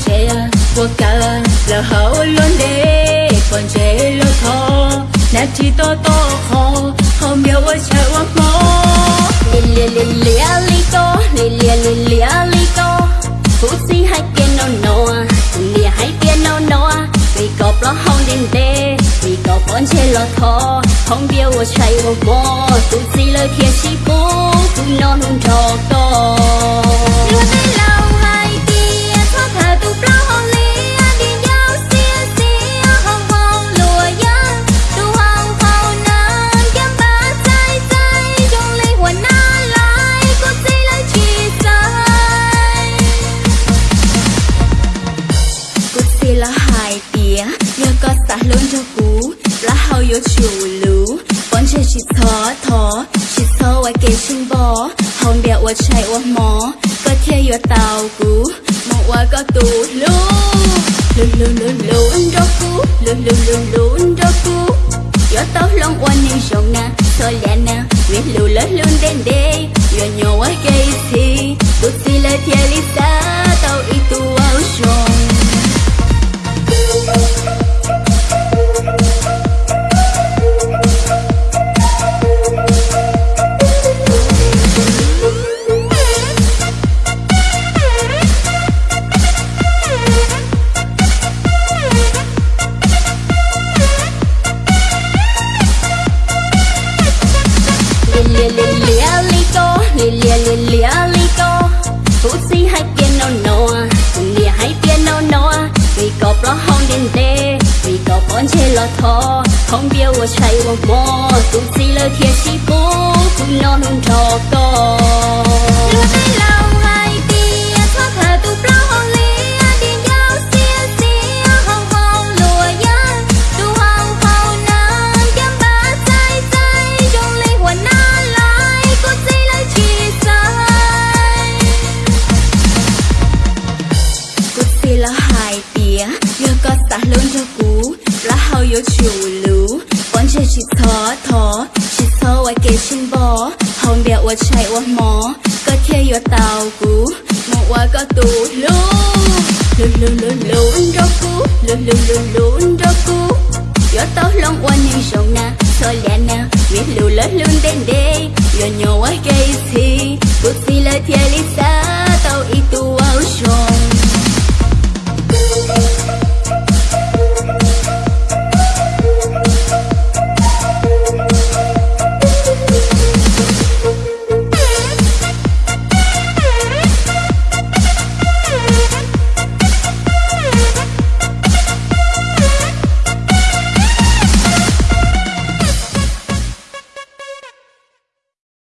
ponchea wakala la haolonde ponchea tho na chi to to kho không biết what you want more li li li li ali to li li li li ali to pussy hai kia no no li hai kia no no. Vì có lo hong din de vì có ponchea lo tho không biết what you want more pussy lời kia chi bố cũng non hôn trò to. Nhớ có xả lớn cho cú, Lá hao yếu chiều lú Bọn chơi chỉ thó thó, Chỉ thó ngoài kê chân bó. Hồng đẹp wa chạy wa mó, Có thiê yếu tàu cú. Mong wa có tù lú. Lú lú lú lú ân rô cú. Lú lú lú lú ân rô cú. Yếu tàu long wa nhưng rộng na Thôi lẹ na. Nguyện lù lớn luôn đến đây Yếu nhỏ wa gây thi. 红点的，一个半截骆驼，红边我吹我摸，肚子里贴西坡，苦恼弄着个。Hai tía có xa lớn cho cú Lá hao yếu chịu lú. Bọn chơi chỉ thó thó Chỉ thó ngoài kê chân bó. Hồng đẹp ở chạy ở mó Có thiê yếu tàu cú. Một wa có tù lú. Lú lú lú lú ân rô cú. Lú lú lú lú ân rô cú. Yếu tao lòng wa nhưng rộng na Thôi lẹ na Viết lù lớn luôn đến đây Yếu nhỏ wa gây gì, Cút xì là thiê lý xa.